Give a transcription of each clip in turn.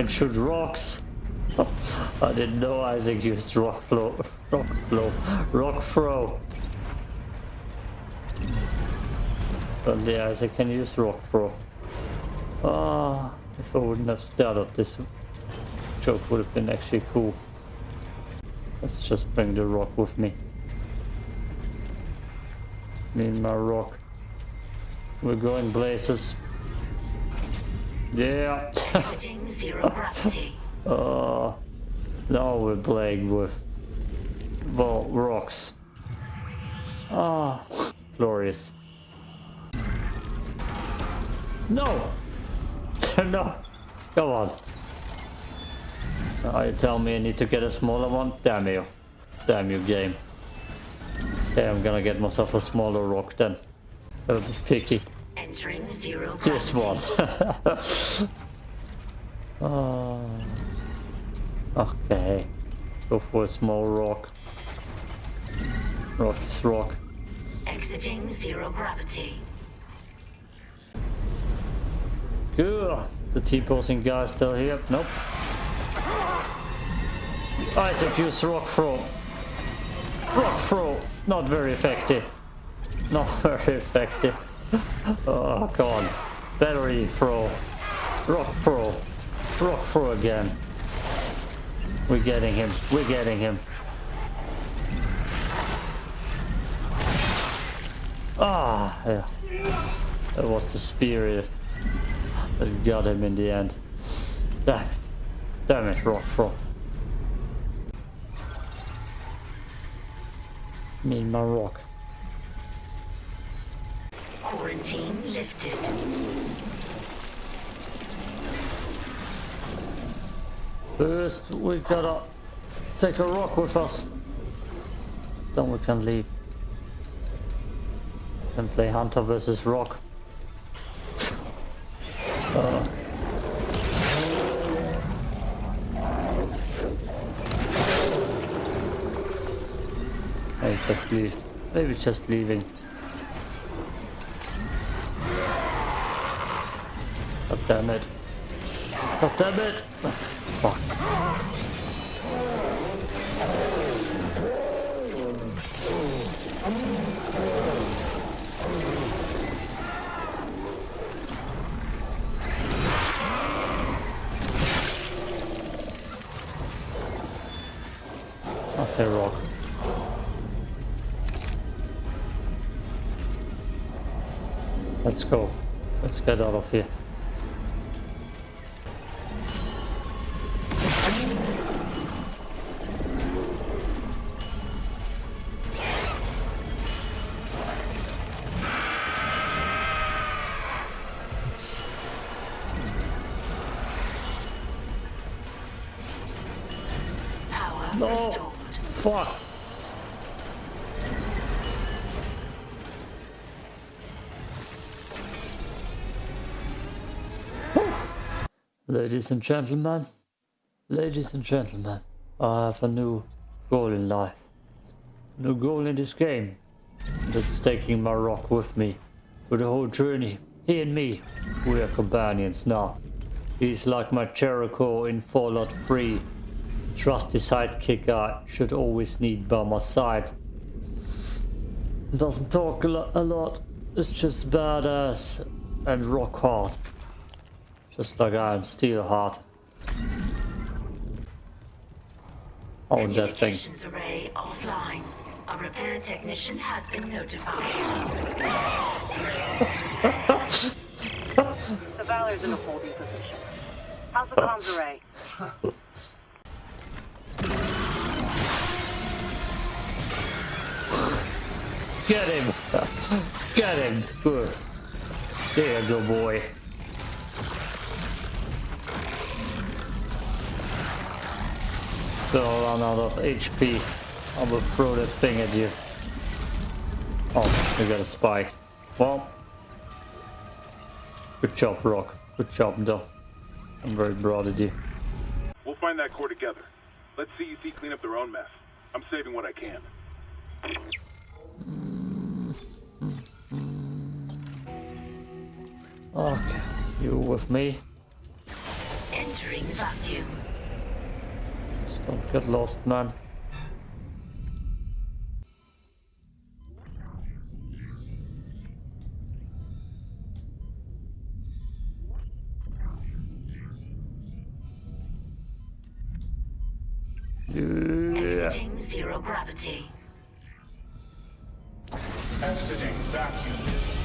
can shoot rocks. I didn't know Isaac used rock flow, rock flow, rock throw. But yeah, Isaac can use rock throw. Ah, if I wouldn't have started this joke would have been actually cool. Let's just bring the rock with me. And my rock. We're going places. Yeah. Uh, now we're playing with well, rocks. Ah, oh, glorious. No! no! Come on. Now you tell me I need to get a smaller one? Damn you. Damn you, game. Okay, I'm gonna get myself a smaller rock then. Be picky. Entering zero This one. Oh. Okay. Go for a small rock. Rock is rock. Exiting zero gravity. Good. The T-posing guy still here? Nope. Isaac use rock throw. Rock throw. Not very effective. Not very effective. Oh, on. Battery throw. Rock throw. Rock throw again. We're getting him. We're getting him. Ah, yeah. That was the spirit that got him in the end. Damn it. Damn it, rock throw. Me and my rock. Quarantine lifted. First, we gotta take a rock with us. Then we can leave. And play Hunter versus Rock. uh. Maybe just leave. Maybe just leaving. Damn it. God damn it! Fuck. Okay, rock. Let's go. Let's get out of here. Fuck. Ladies and gentlemen, ladies and gentlemen, I have a new goal in life. New goal in this game. That's taking my rock with me for the whole journey. He and me, we are companions now. He's like my Jericho in Fallout 3 trusty sidekick I should always need by my side. Doesn't talk a, lo- a lot, it's just badass and rock hard. Just like I am steel hard. Oh, Own that thing. Communications array offline. A repair technician has been notified. The Valor's in a holding position. How's the comms array? Get him! Get him! Good. There you go, boy. Still run out of HP. I will throw that thing at you. Oh, you got a spy. Well, good job, Rock. Good job, though. I'm very proud of you. We'll find that core together. Let CEC clean up their own mess. I'm saving what I can. Okay, you with me? Entering vacuum. Just don't get lost, man. Yeah. Exiting zero gravity. Exiting vacuum.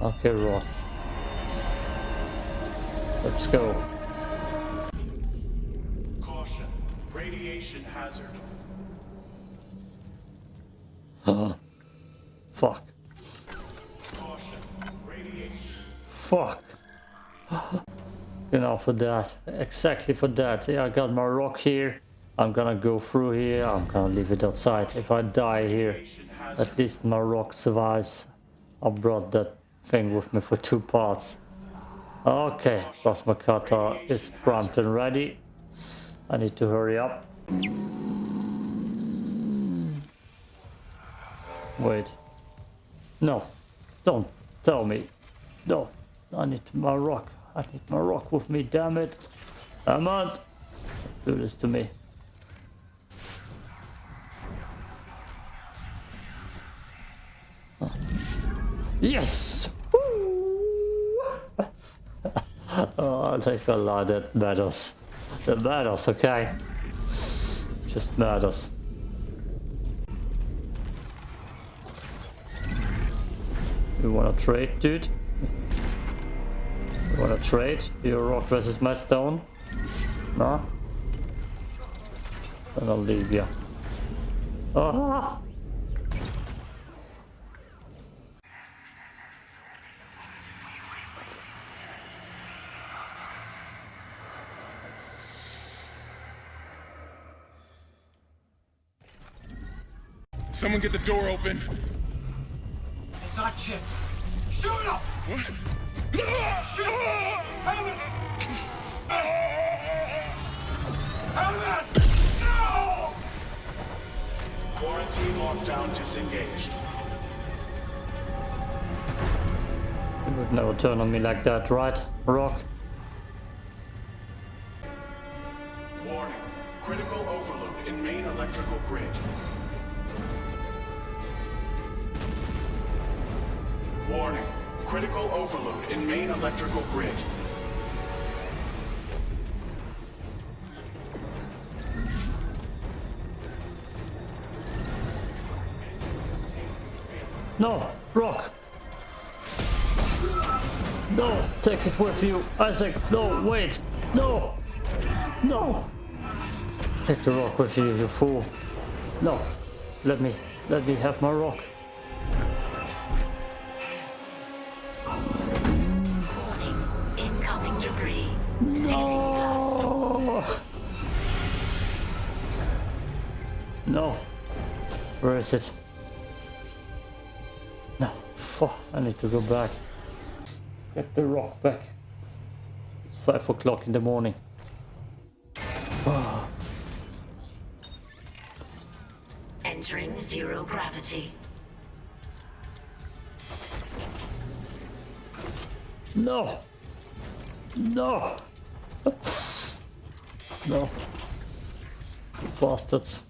Okay, Rock. Let's go. Caution. Radiation hazard. Uh, fuck. Caution. Radiation. Fuck. you know, for that. Exactly for that. Yeah, I got my rock here. I'm gonna go through here. I'm gonna leave it outside. If I die here, at least my rock survives. I brought that thing with me for two parts. Okay, cutter is primed and ready. I need to hurry up. Wait. No, don't tell me. No, I need my rock. I need my rock with me, damn it. On. Do this to me. Yes! oh, think a lot that matters. That matters, okay? Just matters. You wanna trade, dude? You wanna trade? Your rock versus my stone? No? Then I'll leave you. Ah! Someone get the door open. It's not shit. Shoot him! Shoot him! Helmet! Helmet! No! Quarantine lockdown disengaged. You would never turn on me like that, right, Rock? electrical grid. No, rock. No, take it with you, Isaac. No, wait. No, no. Take the rock with you, you fool. No, let me, let me have my rock. No. Where is it? No. Fuck. I need to go back. Get the rock back. It's five o'clock in the morning. Entering zero gravity. No. No. No. Bastards.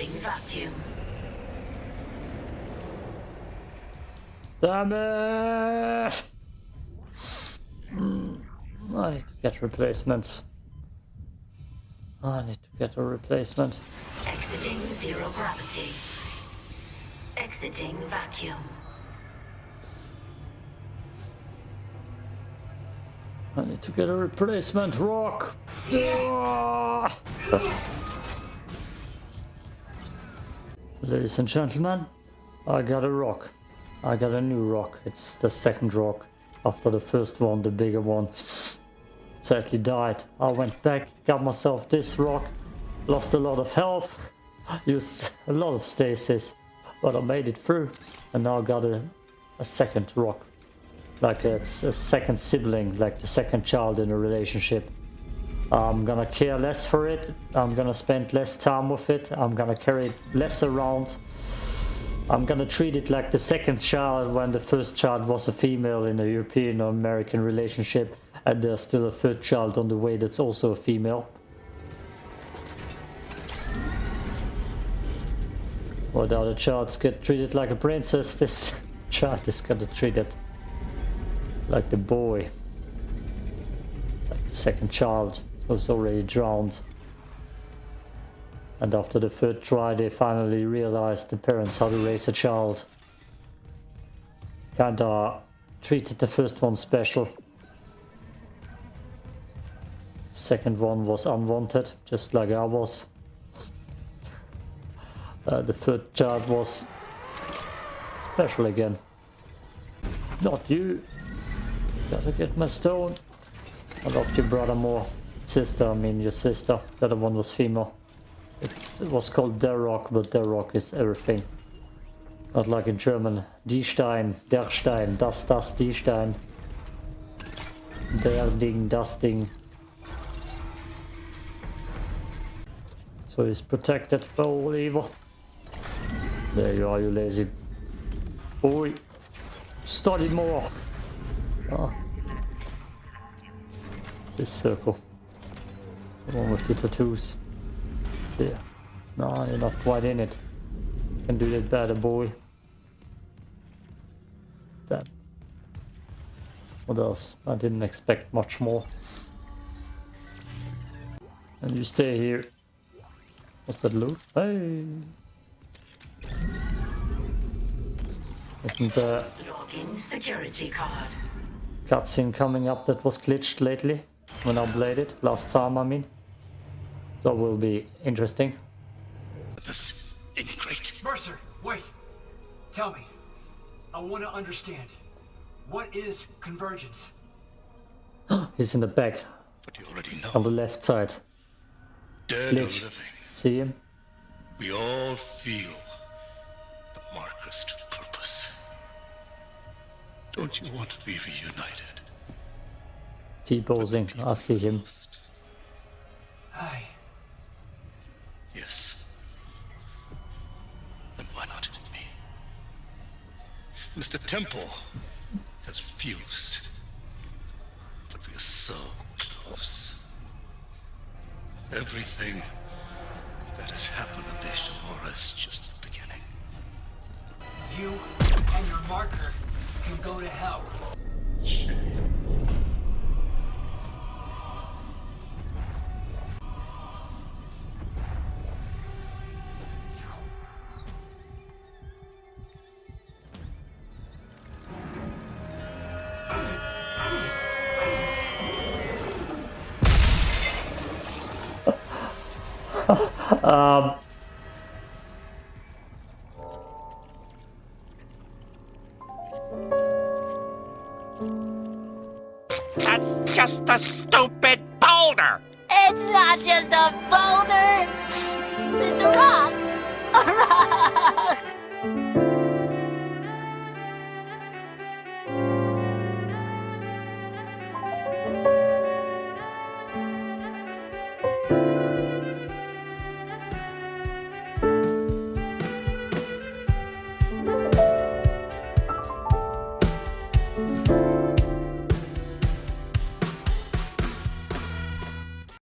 Entering vacuum. Damn it! Hmm, I need to get replacements. I need to get a replacement. Exiting zero gravity. Exiting vacuum. I need to get a replacement rock. Ah! Ladies and gentlemen, I got a rock. I got a new rock. It's the second rock after the first one, the bigger one. Sadly died. I went back, got myself this rock, lost a lot of health, used a lot of stasis, but I made it through. And now got a, a second rock like it's a second sibling, like the second child in a relationship. I'm gonna care less for it. I'm gonna spend less time with it. I'm gonna carry it less around. I'm gonna treat it like the second child when the first child was a female in a European or American relationship and there's still a third child on the way that's also a female. Well, the other childs get treated like a princess. This child is gonna treat it like the boy. Like the second child was already drowned. And after the third try they finally realized the parents how to raise a child. Kinda treated the first one special. Second one was unwanted, just like I was. Uh, the third child was special again. Not you. Gotta get my stone. I loved your brother more. Sister, I mean your sister. The other one was female. It's, it was called Der Rock, but Der Rock is everything. Not like in German. Die Stein, der Stein, das, das, die Stein. Der Ding, das Ding. So he's protected all evil. There you are, you lazy boy. Study more. Ah. This circle. One with the tattoos. There. No, you're not quite in it. Can do that better, boy. That. What else? I didn't expect much more. And you stay here. What's that loot? Hey! Isn't the Login security card. cutscene coming up that was glitched lately? When I played it, last time I mean. That will be interesting. This ain't great. Mercer, wait. Tell me. I want to understand. What is convergence? He's in the back, But you already know. on the left side. Dead or Glitched. living, See him? we all feel the Marker's purpose. Don't you want to be reunited? T-posing. I see him. Mr. Temple has fused. But we are so close. Everything that has happened on Ishimura is just the beginning. You and your marker can go to hell. Um, That's just a stupid boulder! It's not just a boulder. It's a rock. A rock.